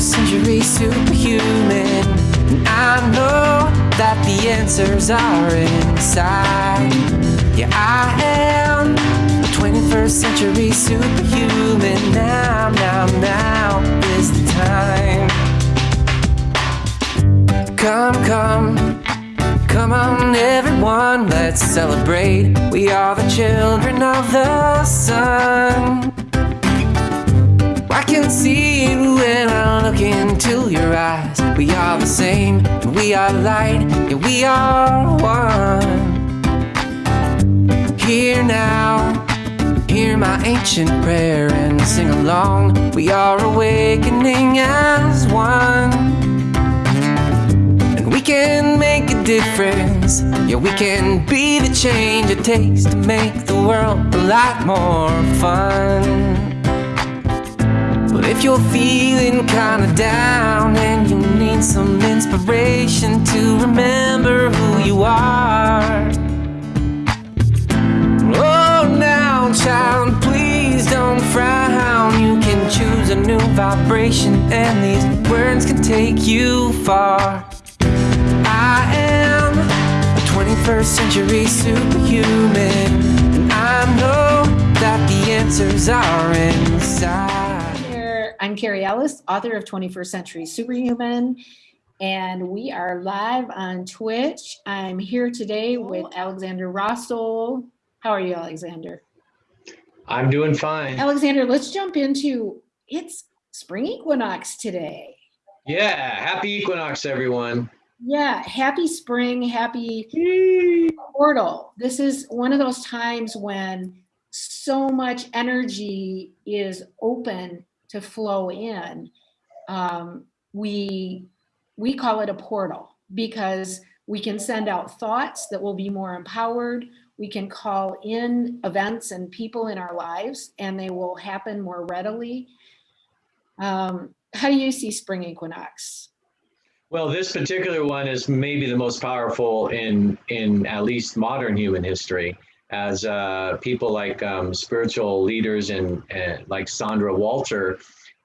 21st century superhuman. And I know that the answers are inside. Yeah, I am a 21st century superhuman. Now, now, now is the time. Come, come. Come on, everyone, let's celebrate. We are the children of the sun. I can see you when I look into your eyes. We are the same, and we are light, yeah, we are one. Here now, hear my ancient prayer and sing along. We are awakening as one. And we can make a difference. Yeah, we can be the change it takes to make the world a lot more fun. But if you're feeling kinda down and you need some inspiration to remember who you are. Oh, now, child, please don't frown. You can choose a new vibration, and these words can take you far. I am a 21st century superhuman, and I know that the answers are inside. I'm Carrie Ellis, author of 21st Century Superhuman, and we are live on Twitch. I'm here today with Alexander Rossel. How are you, Alexander? I'm doing fine. Alexander, let's jump into it's spring equinox today. Yeah, happy equinox, everyone. Yeah, happy spring, happy portal. This is one of those times when so much energy is open to flow in. Um, we we call it a portal because we can send out thoughts that will be more empowered. We can call in events and people in our lives and they will happen more readily. Um, how do you see spring equinox? Well, this particular one is maybe the most powerful in in at least modern human history, as uh, people like um, spiritual leaders and, and like Sandra Walter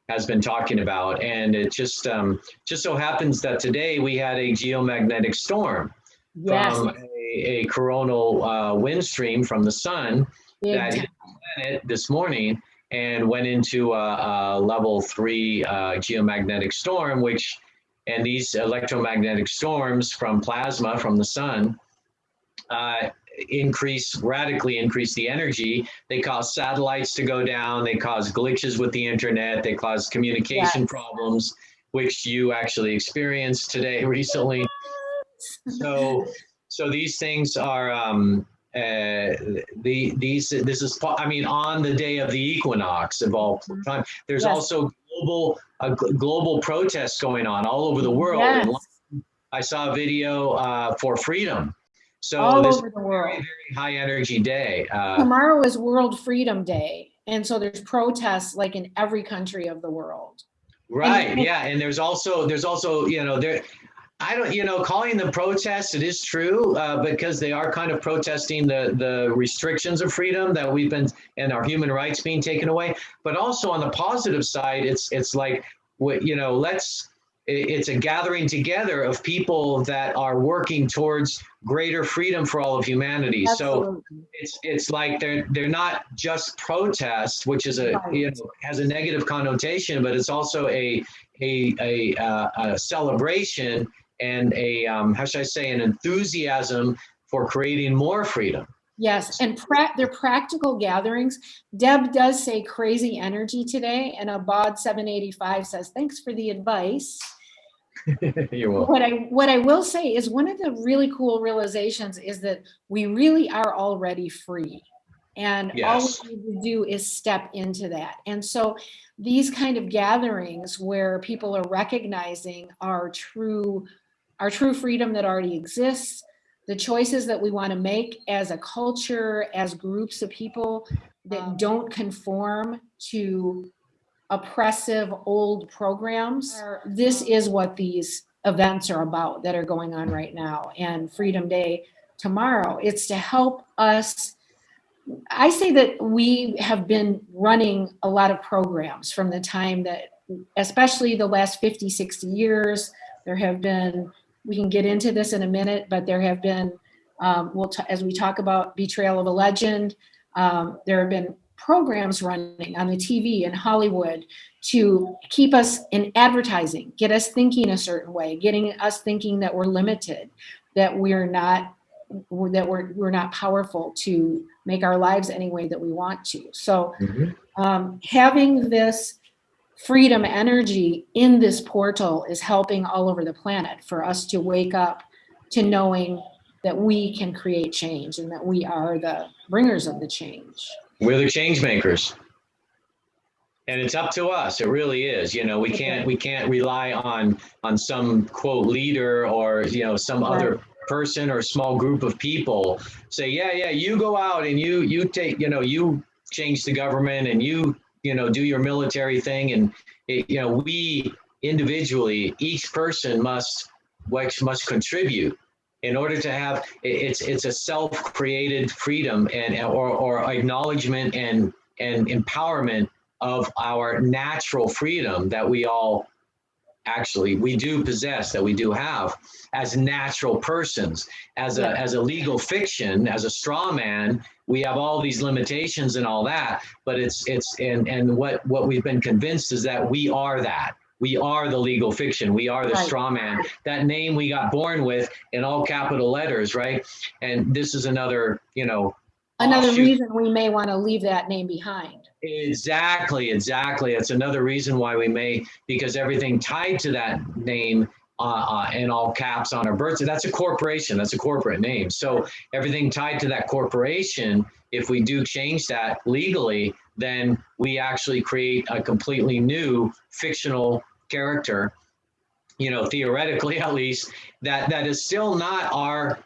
has been talking about, and it just um, just so happens that today we had a geomagnetic storm Yes. from a, a coronal uh, wind stream from the sun Big that hit the planet this morning and went into a, a level three uh, geomagnetic storm, which and these electromagnetic storms from plasma from the sun uh, increase radically increase the energy. They cause satellites to go down. They cause glitches with the internet. They cause communication Yes. problems, which you actually experienced today recently. So, so these things are um, uh, the these this is I mean on the day of the equinox of all time. There's Yes. also global a global protests going on all over the world. Yes. I saw a video uh, for freedom. So All this over the world. very very high energy day. Uh, Tomorrow is World Freedom Day. And so there's protests like in every country of the world. Right. Yeah. And there's also there's also you know there. I don't, you know, calling them protests, it is true, uh, because they are kind of protesting the the restrictions of freedom that we've been and our human rights being taken away. But also on the positive side, it's it's like, you know, let's. It- It's a gathering together of people that are working towards greater freedom for all of humanity. So it's it's like they're they're not just protest, which is a Right. you know has a negative connotation, but it's also a a a, uh, a celebration and a um, how should I say an enthusiasm for creating more freedom. Yes, and pra- they're practical gatherings. Deb does say crazy energy today, and Abad 785 says, thanks for the advice. You're welcome. What I what I will say is one of the really cool realizations is that we really are already free. And all we need to do is step into that. And so these kind of gatherings where people are recognizing our true our true freedom that already exists, the choices that we want to make as a culture, as groups of people that um. don't conform to oppressive old programs. Um, this is what these events are about that are going on right now and Freedom Day tomorrow. It's to help us. I say that we have been running a lot of programs from the time that especially the last 50, 60 years, there have been, we can get into this in a minute, but there have been, um, we'll as we talk about betrayal of a legend, um, there have been programs running on the TV in Hollywood to keep us in advertising, get us thinking a certain way, getting us thinking that we're limited, that we're not that we're we're not powerful to make our lives any way that we want to. So um, having this freedom energy in this portal is helping all over the planet for us to wake up to knowing that we can create change and that we are the bringers of the change. We're the change makers. And it's up to us. It really is. You know, we can't we can't rely on on some quote leader or you know some Right. other person or small group of people say, yeah, yeah, you go out and you you take, you know, you change the government and you, you know, do your military thing. And it, you know, we individually, each person must must contribute in order to have it's it's a self-created freedom and or, or acknowledgement and and empowerment of our natural freedom that we all actually we do possess that we do have as natural persons. As a as a legal fiction as a straw man we have all these limitations and all that but it's it's and and what what we've been convinced is that we are that. We are the legal fiction. We are the Right. straw man. That name we got born with in all capital letters right? And this is another you know Another offshoot- reason we may want to leave that name behind. Exactly, exactly. It's another reason why we may, because everything tied to that name uh, uh, in all caps on our birth, that's a corporation, that's a corporate name. So everything tied to that corporation, if we do change that legally, then we actually create a completely new fictional character, you know, theoretically at least, that that is still not our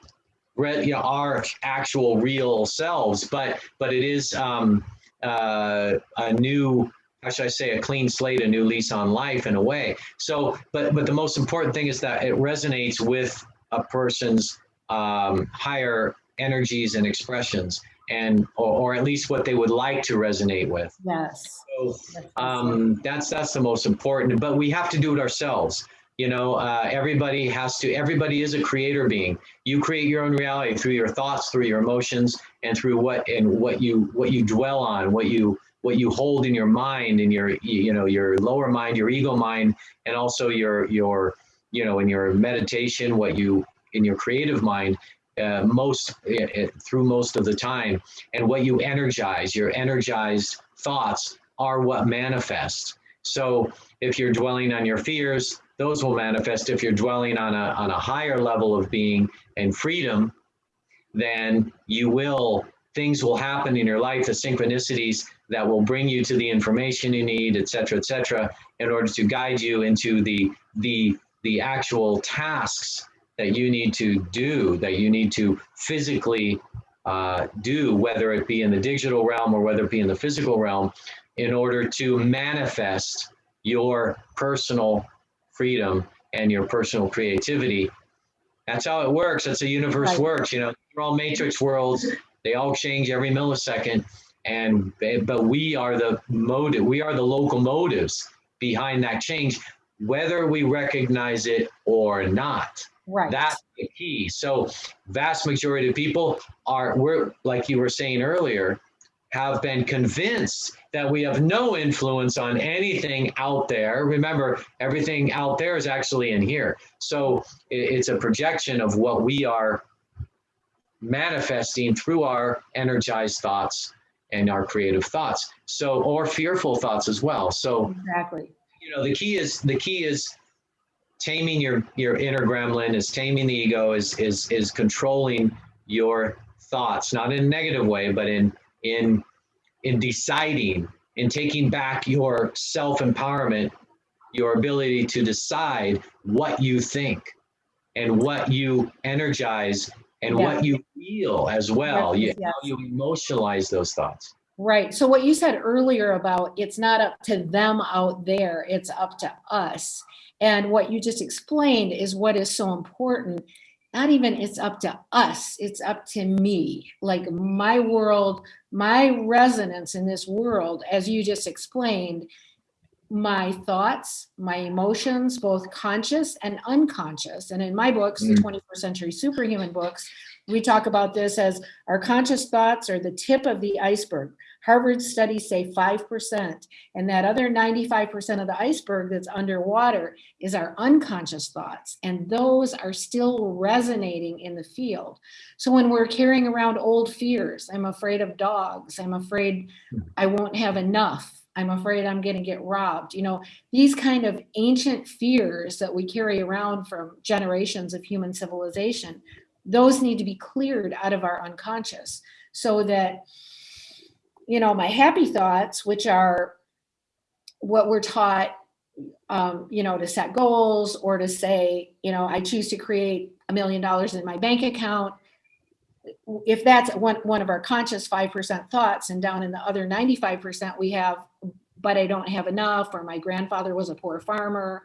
you know, our actual real selves, but but it is um, uh, a new, how should I say, a clean slate, a new lease on life in a way. So, but but the most important thing is that it resonates with a person's um, higher energies and expressions, and or, or at least what they would like to resonate with. Yes. So um, that's that's the most important. But we have to do it ourselves. You know, uh, everybody has to. Everybody is a creator being. You create your own reality through your thoughts, through your emotions, and through what and what you what you dwell on, what you what you hold in your mind, in your you know your lower mind, your ego mind, and also your your you know in your meditation, what you in your creative mind. Uh, most uh, uh, through most of the time, and what you energize, your energized thoughts are what manifest. So if you're dwelling on your fears, those will manifest. If you're dwelling on a, on a higher level of being and freedom, then you will, things will happen in your life, the synchronicities that will bring you to the information you need, et cetera, et cetera, in order to guide you into the, the, the actual tasks that you need to do, that you need to physically uh, do, whether it be in the digital realm or whether it be in the physical realm, in order to manifest your personal freedom and your personal creativity. That's how it works. That's how the universe Right. works. You know, they're all matrix worlds. They all change every millisecond. And but we are the motive. We are the locomotives behind that change, whether we recognize it or not. Right. That's the key. So vast majority of people are we're like you were saying earlier, have been convinced that we have no influence on anything out there. Remember, everything out there is actually in here. So it's a projection of what we are manifesting through our energized thoughts and our creative thoughts. So or fearful thoughts as well. So exactly. you know the key is the key is taming your your inner gremlin is taming the ego is is is controlling your thoughts not in a negative way but in in in deciding in taking back your self empowerment your ability to decide what you think and what you energize and Yeah. what you feel as well you, Yes, yes. how you emotionalize those thoughts Right. So what you said earlier about it's not up to them out there, it's up to us. And what you just explained is what is so important. Not even it's up to us, it's up to me. Like my world, my resonance in this world, as you just explained, my thoughts, my emotions, both conscious and unconscious. And in my books, the Mm. 21st Century Superhuman books, we talk about this as our conscious thoughts are the tip of the iceberg. Harvard studies say 5%. And that other 95% of the iceberg that's underwater is our unconscious thoughts. And those are still resonating in the field. So when we're carrying around old fears, I'm afraid of dogs, I'm afraid I won't have enough. I'm afraid I'm going to get robbed. You know, these kind of ancient fears that we carry around from generations of human civilization, those need to be cleared out of our unconscious so that, you know, my happy thoughts, which are what we're taught, um, you know, to set goals or to say, you know, I choose to create a million dollars in my bank account if that's one, one of our conscious 5% thoughts and down in the other 95% we have, but I don't have enough, or my grandfather was a poor farmer,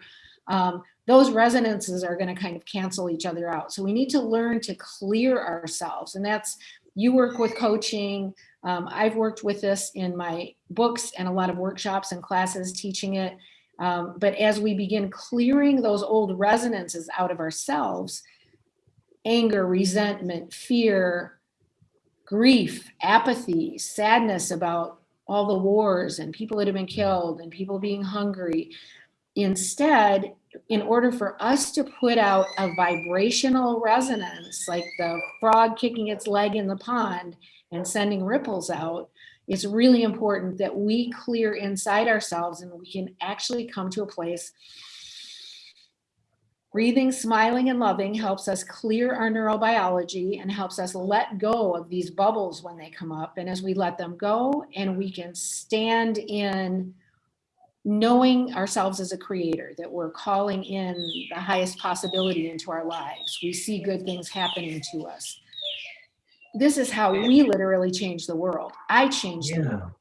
um, those resonances are gonna kind of cancel each other out. So we need to learn to clear ourselves. And that's, you work with coaching. Um, I've worked with this in my books and a lot of workshops and classes teaching it. Um, but as we begin clearing those old resonances out of ourselves, anger, resentment, fear, grief, apathy, sadness about all the wars and people that have been killed and people being hungry. Instead, in order for us to put out a vibrational resonance, like the frog kicking its leg in the pond and sending ripples out, it's really important that we clear inside ourselves and we can actually come to a place Breathing, smiling, and loving helps us clear our neurobiology and helps us let go of these bubbles when they come up. And as we let them go and we can stand in knowing ourselves as a creator, that we're calling in the highest possibility into our lives. We see good things happening to us. This is how we literally change the world. I changed the Yeah. world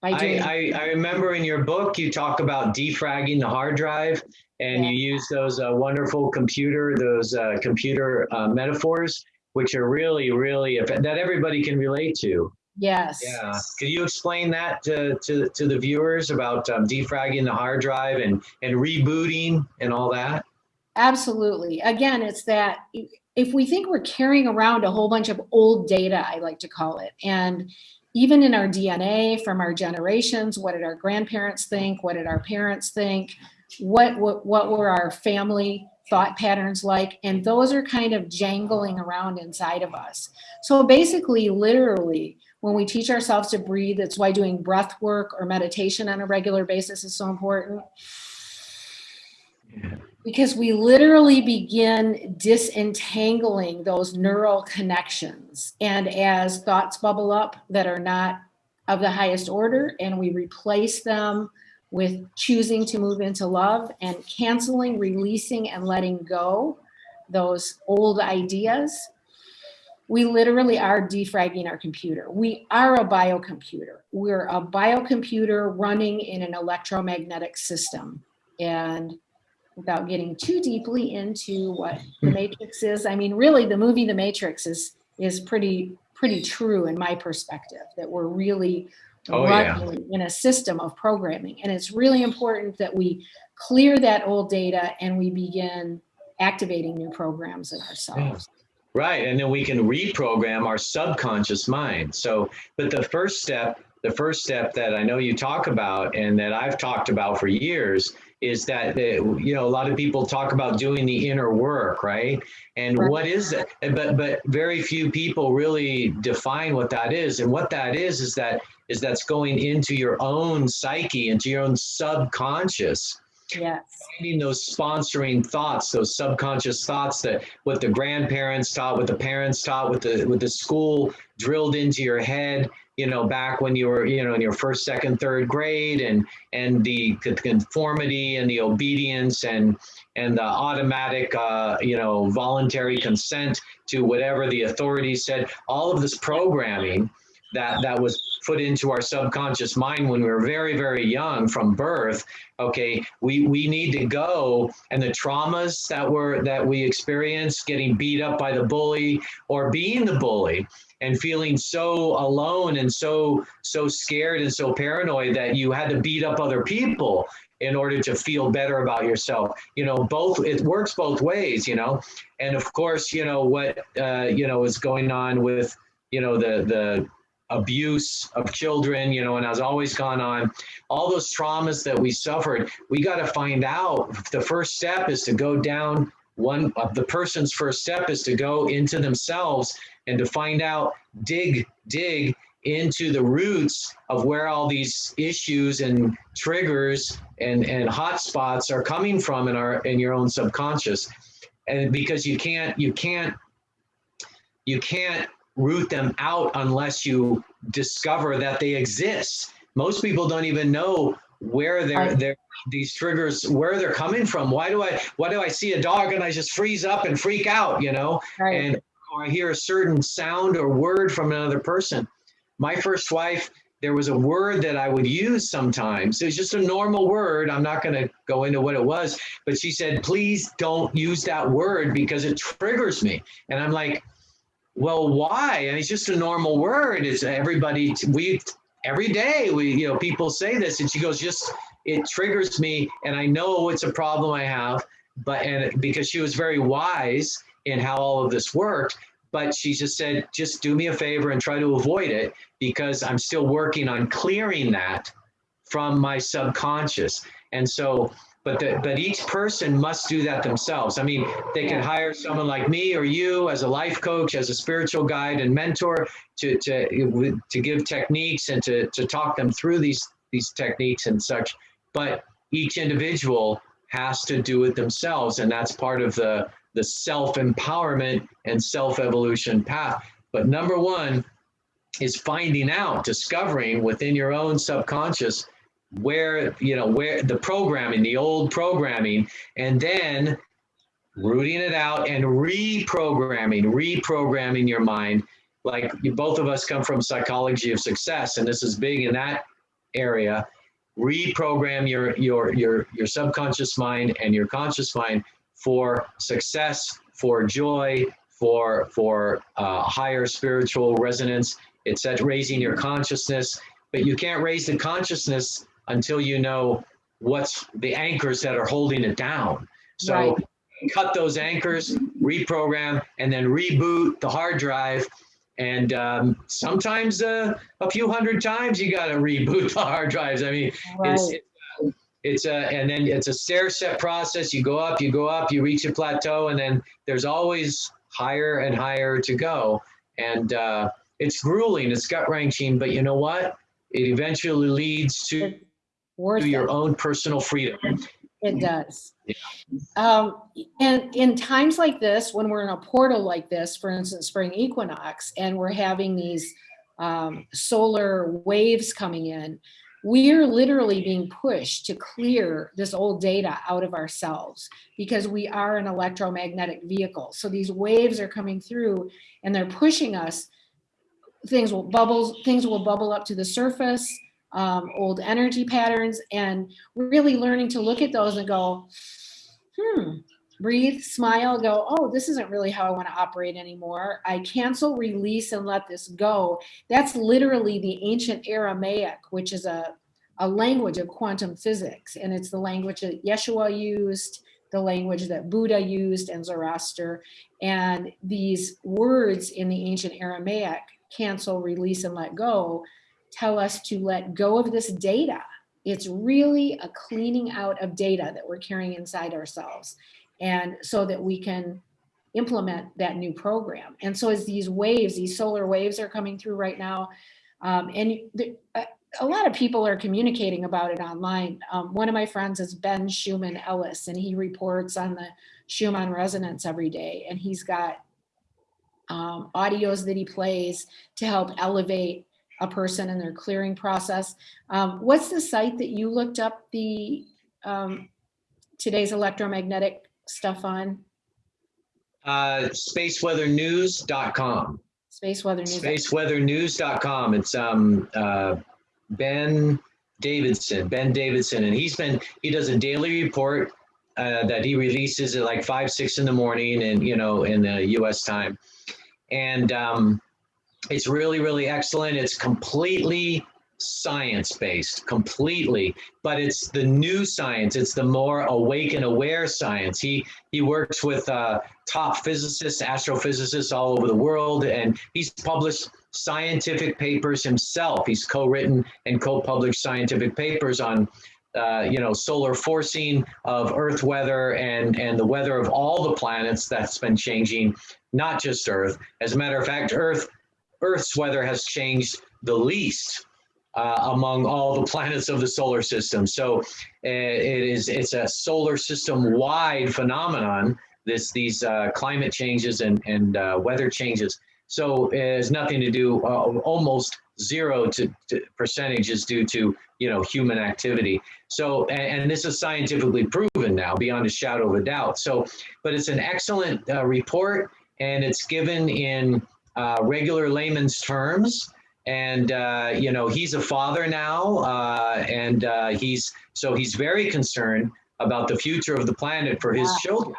by doing I, I, I remember in your book, you talk about defragging the hard drive and you use those uh, wonderful computer, those uh, computer uh, metaphors, which are really, really, that everybody can relate to. yes. Yeah. Could you explain that to, to, to the viewers about um, defragging the hard drive and, and rebooting and all that? Absolutely. Again, it's that if we think we're carrying around a whole bunch of old data, I like to call it, and even in our DNA from our generations, what did our grandparents think? What did our parents think? What, what, what were our family thought patterns like? And those are kind of jangling around inside of us. So basically, literally, when we teach ourselves to breathe, that's why doing breath work or meditation on a regular basis is so important because we literally begin disentangling those neural connections. And as thoughts bubble up that are not of the highest order, and we replace them with choosing to move into love and canceling, releasing, and letting go those old ideas, we literally are defragging our computer. We are a biocomputer. We're a biocomputer running in an electromagnetic system. And without getting too deeply into what the Matrix is. I mean, really, the movie The Matrix is is pretty pretty true in my perspective. That we're really Oh, yeah. in a system of programming, and it's really important that we clear that old data and we begin activating new programs in ourselves. Right. And then we can reprogram our subconscious mind. So, but the first step, the first step that I know you talk about and that I've talked about for years is that, uh, you know, a lot of people talk about doing the inner work, right? And Right. what is it But, but very few people really define what that is. And what that is, is that, is that's going into your own psyche, into your own subconscious Yes. finding those sponsoring thoughts, those subconscious thoughts that what the grandparents taught, what the parents taught, what the what the school drilled into your head, you know, back when you were, you know, in your first, second, third grade, and and the conformity and the obedience and and the automatic, uh, you know, voluntary consent to whatever the authorities said. All of this programming that that was put into our subconscious mind when we were very very young from birth okay? We we need to go and the traumas that were that we experienced getting beat up by the bully or being the bully and feeling so alone and so so scared and so paranoid that you had to beat up other people in order to feel better about yourself. You know both it works both ways you know? And of course you know what uh, you know is going on with you know the the abuse of children you know and has always gone on. All those traumas that we suffered we got to find out. The first step is to go down one of the person's first step is to go into themselves and to find out dig dig into the roots of where all these issues and triggers and and hot spots are coming from in our in your own subconscious. And because you can't you can't you can't root them out unless you discover that they exist. Most people don't even know where they're, they're these triggers where they're coming from. Why do i why do i see a dog and i just freeze up and freak out you know? Right. and or i hear a certain sound or word from another person. My first wife there was a word that i would use sometimes. It was just a normal word. I'm not going to go into what it was but she said please don't use that word because it triggers me. And i'm like well why? And it's just a normal word. Is everybody we every day we you know people say this and she goes just it triggers me and i know it's a problem i have but and because she was very wise in how all of this worked but she just said just do me a favor and try to avoid it because i'm still working on clearing that from my subconscious. And so but the, but each person must do that themselves. I mean they can hire someone like me or you as a life coach as a spiritual guide and mentor to to to give techniques and to to talk them through these these techniques and such. But each individual has to do it themselves and that's part of the the self empowerment and self evolution path. But number 1 is finding out discovering within your own subconscious where you know where the programming the old programming and then rooting it out and reprogramming reprogramming your mind. Like both of us come from psychology of success and this is big in that area. Reprogram your your your your subconscious mind and your conscious mind for success for joy for for uh, higher spiritual resonance it's at raising your consciousness. But you can't raise the consciousness until you know what's the anchors that are holding it down. So Right. cut those anchors reprogram and then reboot the hard drive. And um, sometimes uh, a few hundred times you got to reboot the hard drives. I mean Right. it's it's a and then it's a stair step process. You go up you go up you reach a plateau and then there's always higher and higher to go. And uh, it's grueling it's gut wrenching but you know what? It eventually leads to Worth your it. own personal freedom It does. Um, and in times like this, when we're in a portal like this, for instance, spring equinox, and we're having these um, solar waves coming in, we're literally being pushed to clear this old data out of ourselves because we are an electromagnetic vehicle. So these waves are coming through and they're pushing us. Things will bubble, things will bubble up to the surface, um, old energy patterns, and really learning to look at those and go, hmm, breathe, smile, go, oh, this isn't really how I want to operate anymore. I cancel, release, and let this go. That's literally the ancient Aramaic, which is a, a language of quantum physics. And it's the language that Yeshua used, the language that Buddha used, and Zoroaster. And these words in the ancient Aramaic, cancel, release, and let go, tell us to let go of this data. It's really a cleaning out of data that we're carrying inside ourselves. And so that we can implement that new program. And so as these waves, these solar waves are coming through right now, um, and the, a, a lot of people are communicating about it online. Um, one of my friends is Ben Schumann Ellis, and he reports on the Schumann resonance every day. And he's got um, audios that he plays to help elevate a person in their clearing process. Um, what's the site that you looked up the um, today's electromagnetic stuff on? uh, spaceweathernews.com Space Weather News. spaceweathernews.com it's um, uh, ben davidson ben davidson and he's been he does a daily report uh, that he releases at like five six in the morning and you know in the us time and um, it's really, really excellent. It's completely science-based, completely, but it's the new science. It's the more awake and aware science. He he works with uh, top physicists, astrophysicists all over the world, and he's published scientific papers himself. He's co-written and co-published scientific papers on uh, you know, solar forcing of Earth weather and, and the weather of all the planets that's been changing, not just Earth. As a matter of fact, Earth, Earth's weather has changed the least uh, among all the planets of the solar system. So uh, it is, it's a solar system wide phenomenon, this, these uh, climate changes and, and uh, weather changes. So it has nothing to do, uh, almost zero to, to percentage is due to you know human activity so and, and, this is scientifically proven now beyond a shadow of a doubt so but it's an excellent uh, report and it's given in uh, regular layman's terms and uh, you know he's a father now uh, and uh, he's so he's very concerned about the future of the planet for his children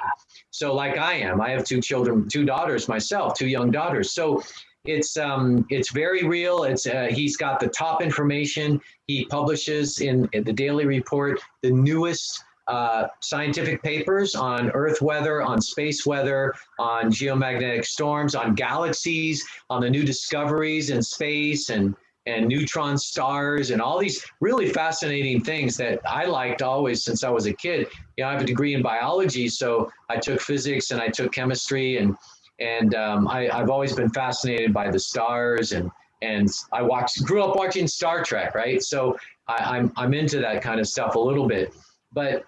so like i am i have two children two daughters myself two young daughters so it's um, it's very real. It's uh, he's got the top information. He publishes in, in the daily report the newest uh, scientific papers on Earth weather, on space weather, on geomagnetic storms, on galaxies, on the new discoveries in space and and neutron stars and all these really fascinating things that I liked always since I was a kid. You know, I have a degree in biology, so I took physics and I took chemistry and and um, I, I've always been fascinated by the stars and and I watched grew up watching Star Trek, right? So I, I'm I'm into that kind of stuff a little bit, but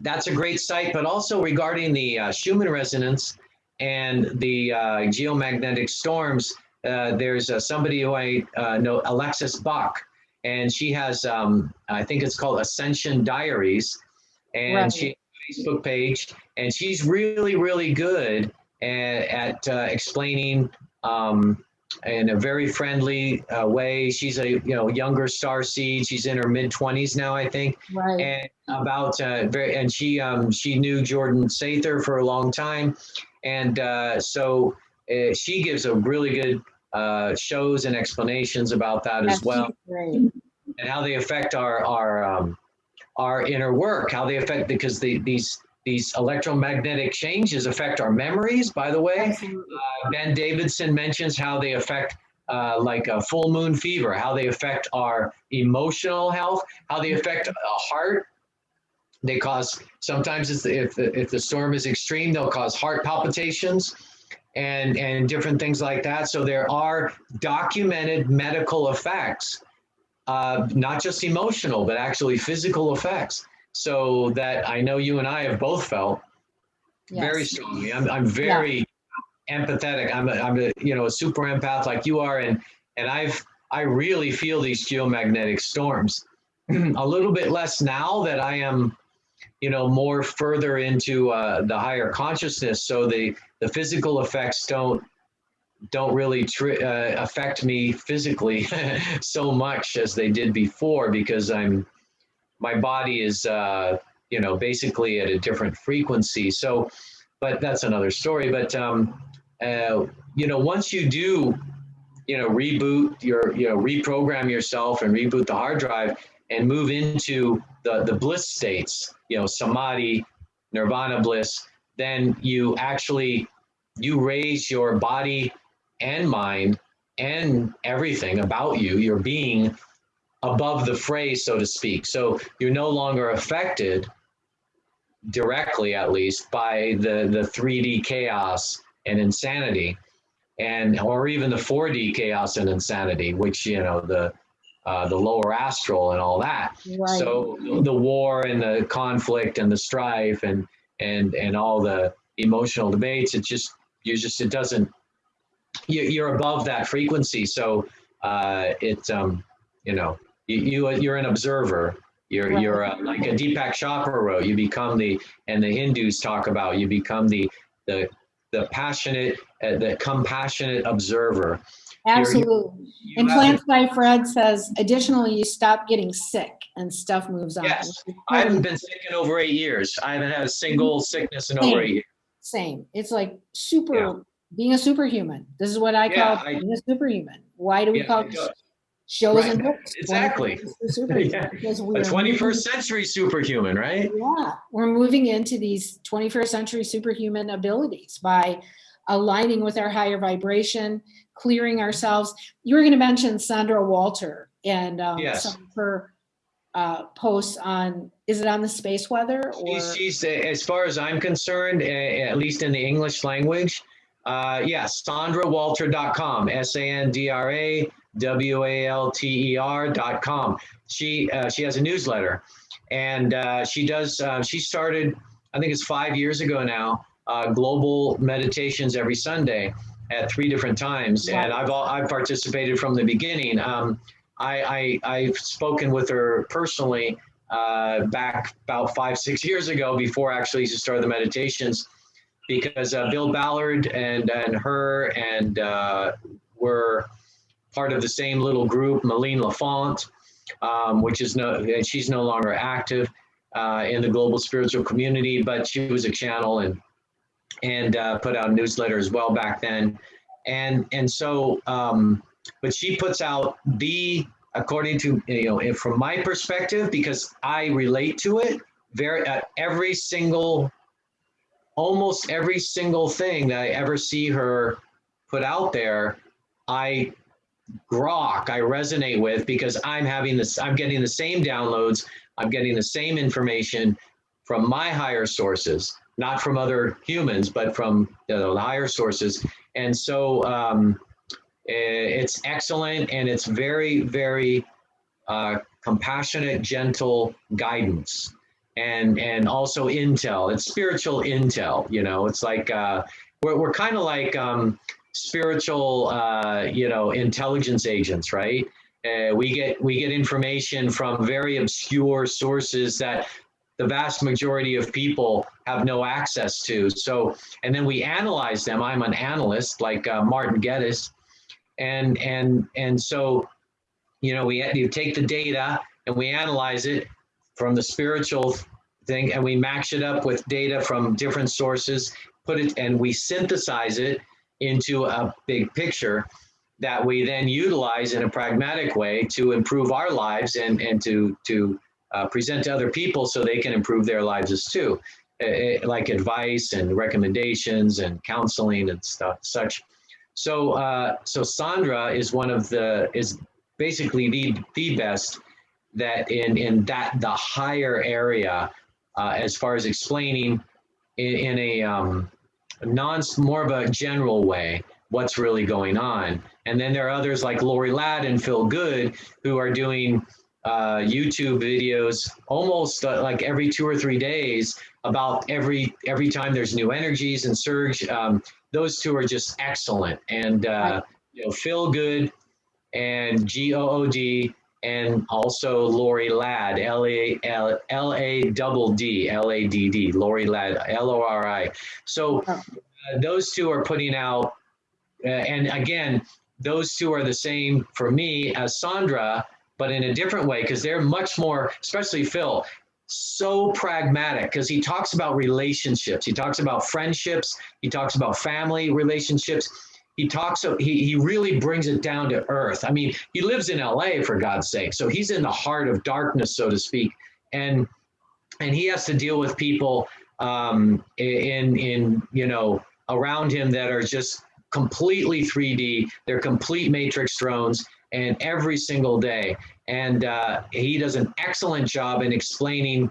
that's a great site. But also regarding the uh, Schumann resonance and the uh, geomagnetic storms, uh, there's uh, somebody who I uh, know, Alexis Bach, and she has um, I think it's called Ascension Diaries, and Right. she has a Facebook page, and she's really really good at uh, explaining um, in a very friendly uh, way. She's a you know younger star seed. She's in her mid twenties now, I think, Right. and about uh, very and she um, she knew Jordan Sather for a long time, and uh, so uh, she gives a really good uh, shows and explanations about that as well Great. and how they affect our our um, our inner work, how they affect because the, these these electromagnetic changes affect our memories. By the way, uh, Ben Davidson mentions how they affect uh, like a full moon fever, how they affect our emotional health, how they affect a heart. They cause sometimes it's, if the, if the storm is extreme, they'll cause heart palpitations and and different things like that. So there are documented medical effects uh, not just emotional, but actually physical effects. So that I know you and I have both felt very strongly. I'm, I'm very empathetic. I'm a, I'm a, you know, a super empath like you are. And, and I've, I really feel these geomagnetic storms a little bit less now that I am, you know, more further into uh, the higher consciousness. So the, the physical effects don't, don't really uh, affect me physically so much as they did before because I'm my body is uh, you know basically at a different frequency. So, but that's another story. But um, uh, you know, once you do, you know, reboot your you know reprogram yourself and reboot the hard drive and move into the the bliss states, you know, samadhi, nirvana bliss, then you actually you raise your body and mind and everything about you, your being, above the fray, so to speak. So you're no longer affected directly, at least, by the, the 3D chaos and insanity, and or even the 4D chaos and insanity, which you know the uh, the lower astral and all that. Right. So the war and the conflict and the strife and and and all the emotional debates, it just you just it doesn't you, you're above that frequency. So uh, it um, you know you, you you're an observer. You're Right. you're uh, like a Deepak Chopra wrote. You become the and the Hindus talk about. You become the the the passionate, uh, the compassionate observer. Absolutely. You And Plants by Fred says, additionally, you stop getting sick and stuff moves on. Yes. I haven't been sick in over eight years. I haven't had a single sickness in over eight years. Same. It's like super Yeah. being a superhuman. This is what I Yeah, call I- being a superhuman. Why do we Yeah, call I do. Shows Right, and books? exactly. 21st? Yeah. A 21st century superhuman, right? Yeah, we're moving into these 21st century superhuman abilities by aligning with our higher vibration, clearing ourselves. You were going to mention Sandra Walter and um, Yes. some of her uh, posts on, is it on the space weather or? She's, she's, uh, as far as I'm concerned, uh, at least in the English language, uh, yes, SandraWalter.com, S-A-N-D-R-A W-A-L-T-E-R dot com. She, uh, she has a newsletter and uh, she does, uh, she started, I think it's five years ago now, uh, global meditations every Sunday at three different times. And I've, all, I've participated from the beginning. Um, I, I, I've spoken with her personally uh, back about five, six years ago before actually she started the meditations because uh, Bill Ballard and, and her and uh, were part of the same little group, Malene LaFont, um, which is no, she's no longer active uh, in the global spiritual community, but she was a channel and and uh, put out a newsletter as well back then. And and so, um, but she puts out the according to you know from my perspective because I relate to it very uh, every single almost every single thing that I ever see her put out there, I grok, I resonate with because I'm having this, I'm getting the same downloads, I'm getting the same information from my higher sources, not from other humans, but from you know, the higher sources. And so um, it's excellent and it's very, very uh, compassionate, gentle guidance and and also intel it's spiritual intel you know it's like uh we're, we're kind of like um spiritual uh you know intelligence agents right? Uh, we get we get information from very obscure sources that the vast majority of people have no access to. So and then we analyze them. I'm an analyst like uh, martin geddes. And and and so you know we you take the data and we analyze it from the spiritual thing and we match it up with data from different sources put it and we synthesize it into a big picture that we then utilize in a pragmatic way to improve our lives and and to to uh, present to other people so they can improve their lives as too. Uh, uh, like advice and recommendations and counseling and stuff such. So uh, so sandra is one of the is basically the the best that in in that the higher area uh, as far as explaining in, in a um, non more of a general way what's really going on. And then there are others like Lori Ladd and Phil Good who are doing uh, YouTube videos almost uh, like every two or three days about every every time there's new energies and surge. Um, those two are just excellent. And uh, you know, Phil Good and G O O D and also Lori Ladd, L A L L A double D, L A D D, Lori Ladd, L O R I. So uh, those two are putting out, uh, and again, those two are the same for me as Sandra, but in a different way because they're much more, especially Phil, so pragmatic because he talks about relationships, he talks about friendships, he talks about family relationships he talks he, he really brings it down to earth. I mean he lives in la for god's sake. So he's in the heart of darkness so to speak. And and he has to deal with people um in in you know around him that are just completely 3d they're complete matrix drones and every single day. And uh, he does an excellent job in explaining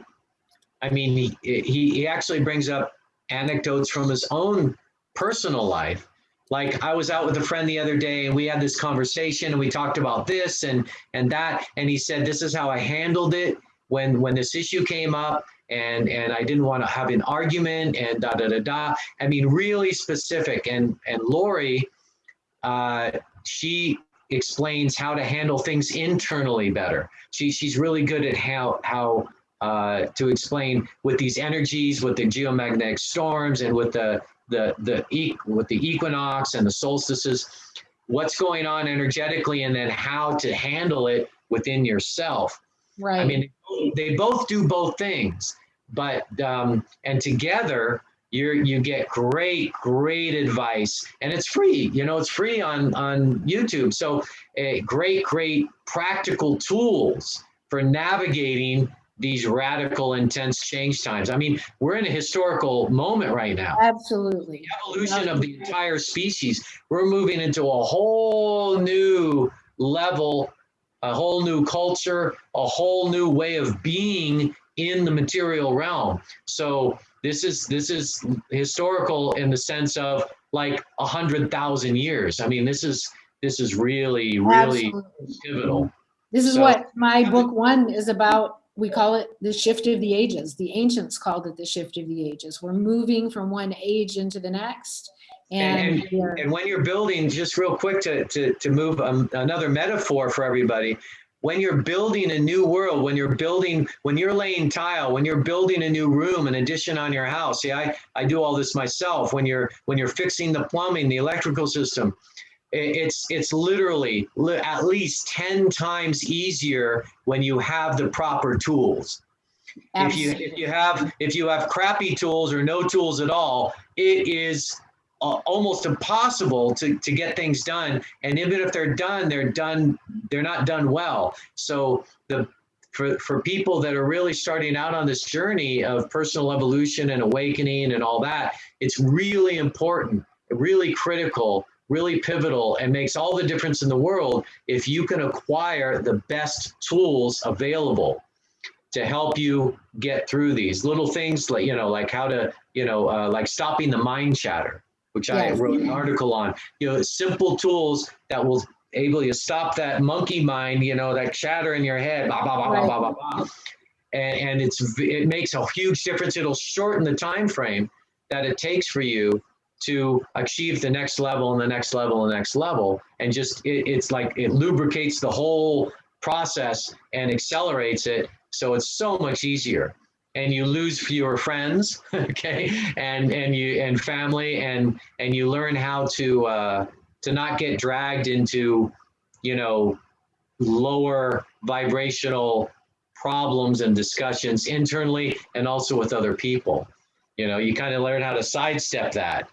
i mean he, he he actually brings up anecdotes from his own personal life like i was out with a friend the other day and we had this conversation and we talked about this and and that and he said this is how i handled it when when this issue came up and and i didn't want to have an argument and da da da da. I mean really specific and and lori uh she explains how to handle things internally better. She she's really good at how how uh, to explain with these energies, with the geomagnetic storms, and with the the the with the equinox and the solstices, what's going on energetically, and then how to handle it within yourself. Right. I mean, they both do both things, but um, and together, you're you get great great advice and it's free you know it's free on on youtube so uh, great great practical tools for navigating these radical intense change times i mean we're in a historical moment right now Absolutely. evolution of the entire species we're moving into a whole new level a whole new culture a whole new way of being in the material realm so this is this is historical in the sense of like a hundred thousand years. I mean, this is this is really really Absolutely. pivotal. This is So- what my book one is about. We call it the shift of the ages. The ancients called it the shift of the ages. We're moving from one age into the next. And, And- are- And when you're building, just real quick to to to move um, another metaphor for everybody. When you're building a new world, when you're building, when you're laying tile, when you're building a new room, an addition on your house. See, I I do all this myself. When you're when you're fixing the plumbing, the electrical system, it's it's literally li- at least 10 times easier when you have the proper tools. If you if you have if you have crappy tools or no tools at all it is uh, almost impossible to to get things done. And even if they're done they're done they're not done well. So the for for people that are really starting out on this journey of personal evolution and awakening and all that it's really important really critical really pivotal and makes all the difference in the world if you can acquire the best tools available to help you get through these little things like you know like how to you know uh, like stopping the mind chatter which i wrote an article on. You know simple tools that will able you to stop that monkey mind you know that chatter in your head blah blah blah blah Right. blah blah blah and, and it's it makes a huge difference. It'll shorten the time frame that it takes for you to achieve the next level and the next level and the next level. And just it, it's like it lubricates the whole process and accelerates it. So it's so much easier. And you lose fewer friends okay? And and you and family and and you learn how to uh to not get dragged into you know lower vibrational problems and discussions internally and also with other people. You know you kind of learn how to sidestep that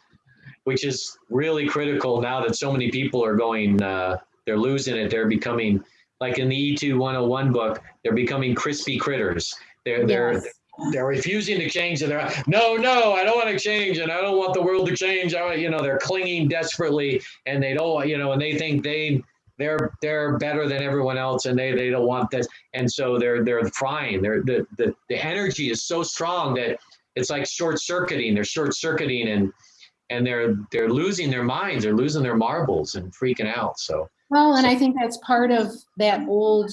which is really critical now that so many people are going uh they're losing it. They're becoming like in the E E.T. 101 book they're becoming crispy critters. They're they're Yes. they're refusing to change and they're no no i don't want to change and i don't want the world to change. I, you know they're clinging desperately and they don't you know and they think they they're they're better than everyone else and they they don't want this. And so they're they're frying. They're the the, the energy is so strong that it's like short circuiting they're short circuiting and and they're they're losing their minds they're losing their marbles and freaking out so Well, and I think that's part of that old,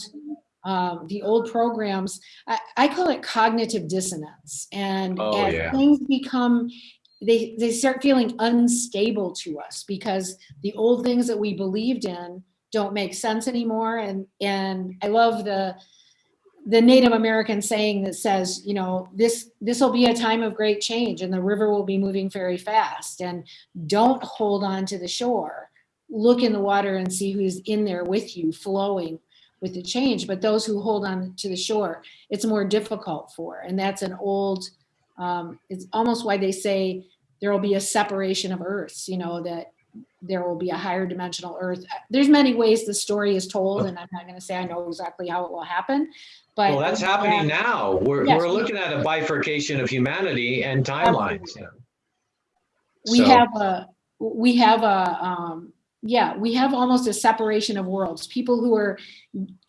um, the old programs. I, I call it cognitive dissonance. And Oh, as yeah. things become, they, they start feeling unstable to us because the old things that we believed in don't make sense anymore. And, and I love the, the Native American saying that says, you know, this, this will be a time of great change and the river will be moving very fast. And don't hold on to the shore. Look in the water and see who's in there with you flowing with the change. But those who hold on to the shore it's more difficult for. And that's an old um, it's almost why they say there will be a separation of earths you know that there will be a higher dimensional earth. There's many ways the story is told and i'm not going to say i know exactly how it will happen but well that's happening now. We're, Yes. we're looking at a bifurcation of humanity and timelines we So- have a we have a um yeah we have almost a separation of worlds. People who are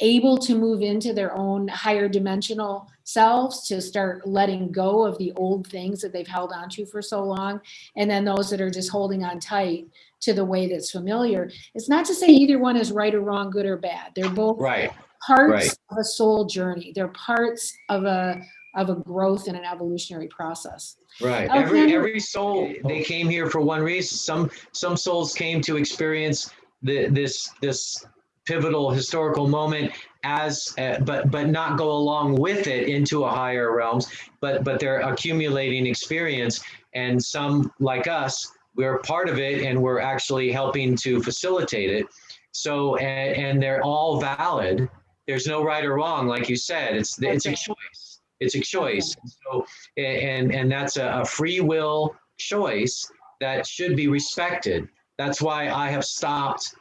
able to move into their own higher dimensional selves to start letting go of the old things that they've held on to for so long and then those that are just holding on tight to the way that's familiar it's not to say either one is right or wrong good or bad they're both right parts right. of a soul journey they're parts of a of a growth and an evolutionary process Right. Okay. Every every soul they came here for one reason. Some some souls came to experience the, this this pivotal historical moment as uh, but but not go along with it into a higher realms. But but they're accumulating experience, and some like us, we're part of it, and we're actually helping to facilitate it. So and, and they're all valid. There's no right or wrong, like you said. It's it's a choice. It's a choice. So and and that's a, a free will choice that should be respected. That's why I have stopped,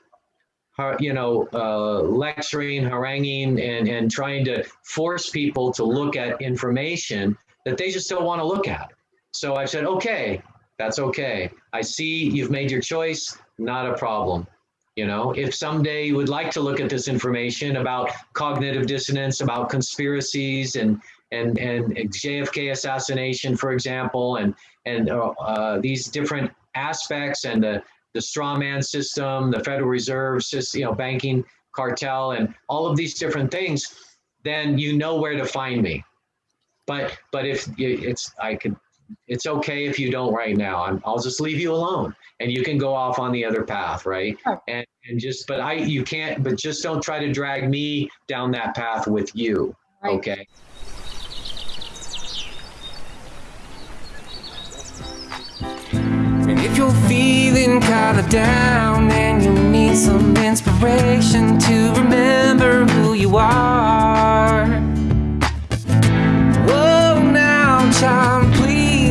you know, uh, lecturing, haranguing, and, and trying to force people to look at information that they just don't want to look at. So I said, okay, that's okay. I see you've made your choice, not a problem. You know, if someday you would like to look at this information about cognitive dissonance, about conspiracies and and and JFK assassination, for example, and and uh, uh, these different aspects and the the straw man system, the Federal Reserve system, you know, banking cartel, and all of these different things, then you know where to find me. But but if it's I could it's okay if you don't right now. I'm, I'll just leave you alone and you can go off on the other path, right? Sure. And and just but I you can't but just don't try to drag me down that path with you. Right. Okay. And if you're feeling kinda down and you need some inspiration to remember who you are. Whoa, now, child,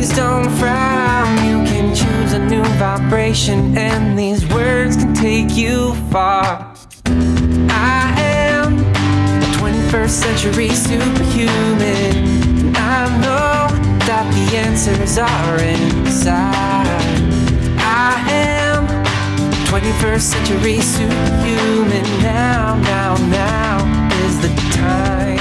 please don't frown. You can choose a new vibration, and these words can take you far. I am a 21st century superhuman. And I know that the answers are inside. I am a 21st century superhuman. Now, now, now is the time.